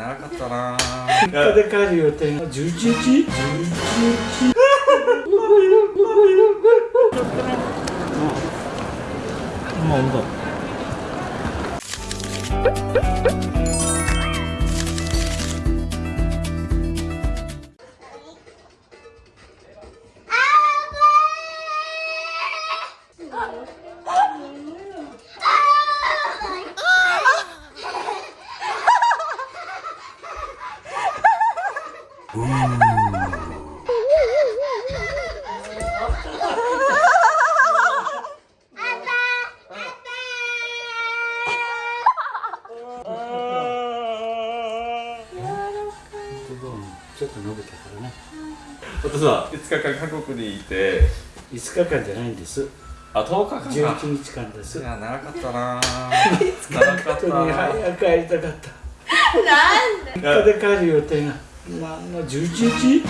長かったな3日で帰る予定が11時11時ちょっと伸びたからね。お父さん5日間韓国にいて5日間じゃないんですあ10日間か。11日間です。いや長かったな長かっ本当にたな早く帰りたかった。なんで？3日で帰る予定がなんの11時11時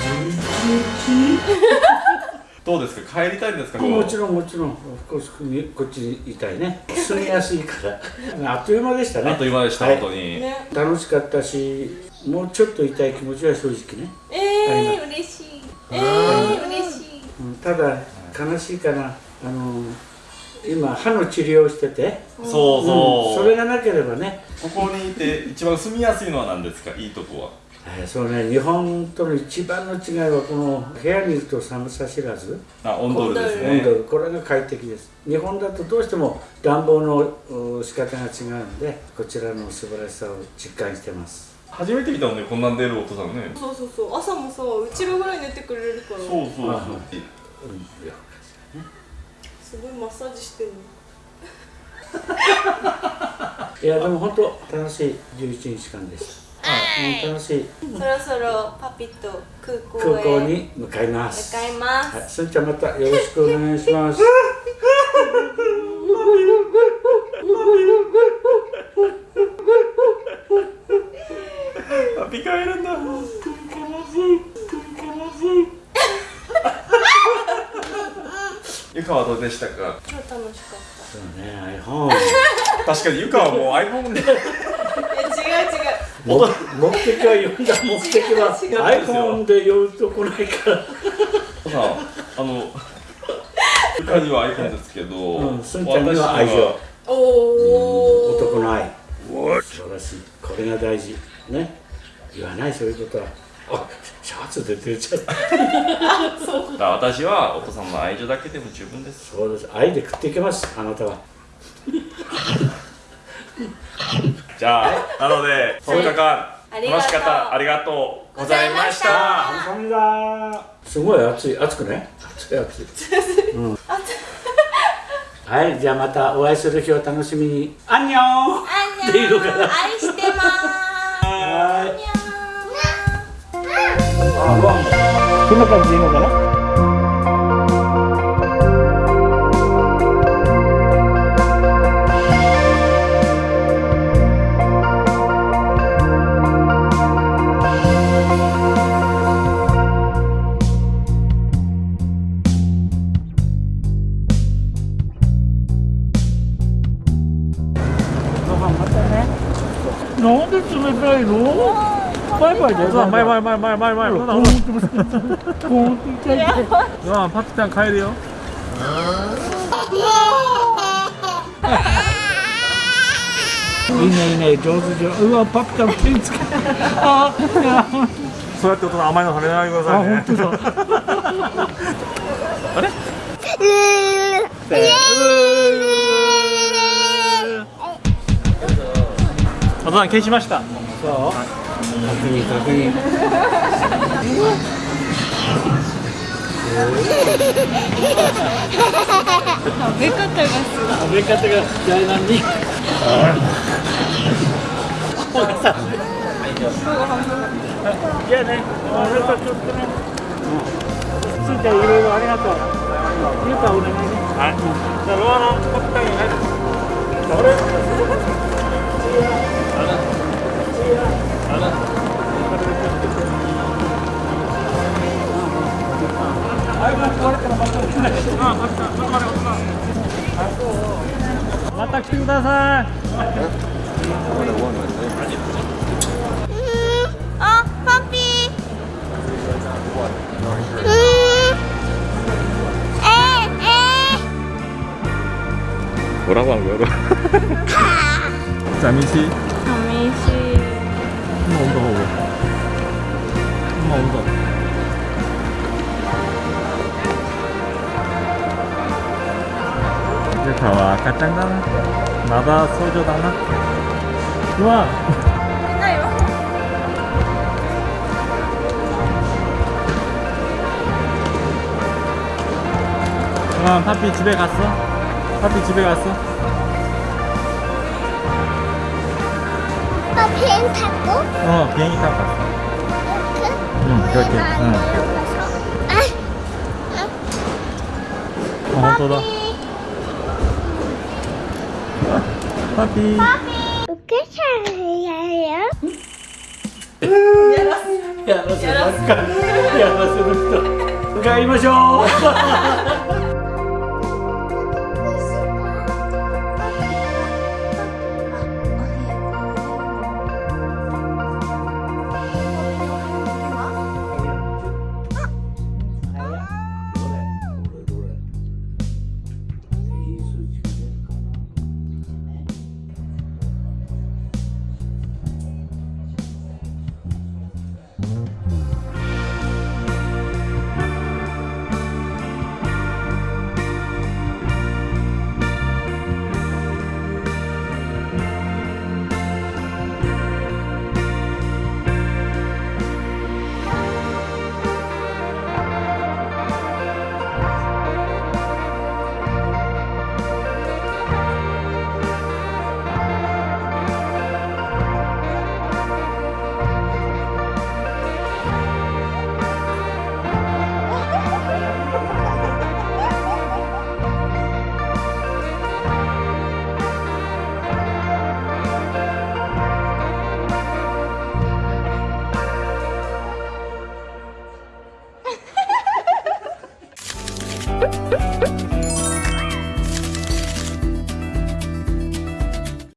どうですか？帰りたいんですか？もちろんもちろん。こっちこっちにいたいね。住みやすいから。あっという間でしたね。あっという間でした、はい。本当に、ね。楽しかったしもうちょっといたい気持ちは正直ね、えー、嬉しい。えー、嬉しい。うん、ただ悲しいかなあの今歯の治療をしてて。そうそう、ん。それがなければね、ここにいて一番住みやすいのは何ですか？いいとこは。えーそうね日本との一番の違いはこの部屋にいると寒さ知らず。あ温度です温ね度これが快適です。日本だとどうしても暖房のう仕方が違うのでこちらの素晴らしさを実感してます。初めて見たもんねこんなん出るお父さんね。そうそうそう。朝もさうちらぐらい寝てくれるから。そうそうそう。あはい。うん。いやすごいマッサージしてるの。いやでも本当楽しい。11日間でした、はい、楽しい。そろそろパピと空港へ。空港に向かいます。向かいます、はい、すんちゃんまたよろしくお願いします。あピカいるんだ。ゆかはどうでしたか？超楽しかっそうね iPhone 確かにゆかはもう iPhone でたえ違う違う目目的は読んだ。目的は違う iPhone で読むと来ないから。さあのゆかには iPhone ですけど、うんすんちゃんには愛情。おお男の愛。素晴らしい。これが大事。ね。言わないそういうことは。あシャツで出ちゃった。私はお父さんの愛情だけでも十分です。そうです。愛で食っていけますあなたはじゃあ、なので10日間。楽しかった。ありがとう。ございました。すごい暑い暑くね暑い暑い、うん、はいじゃあまたお会いする日を楽しみにアンニョンあんにっていうのかなゃん愛してますはあんにゃんこんな感じでいいのかななんで冷たいの？バイバイだようわ前前前前前前。ほらほらコーンって痛いパピちゃん帰るよ。いいねいいね上手上手。うわパピちゃん手につけあそうやって大人甘いの食べないでくださいね。あ本当だ。あれ？お父さん消しました。そう。確認確認食べ方がすごい食べ方が大難にじゃあねあなたちょっとねう。んすいちゃんいろいろありがとう。ゆう。かお願いねはいじゃあロアのパピちゃんに入るあれ 맞다 키우다사 어? 펌피 뭐라고 한 거야? 자민씨 엄마 온다 보고 엄마 온다 이제 다와 가짱 가나 나다 소주 다나 좋아 됐나요? 그럼 파피 집에 갔어? 파피 집에 갔어? 오빠 비행 타고 어 비행기 타고 갔어 이렇게 응 그렇게 응 아, 어, 또다 파피 이렇게 잘해요. 야, 알았어. 야, 알았어. 야, 알았어. 向かいましょう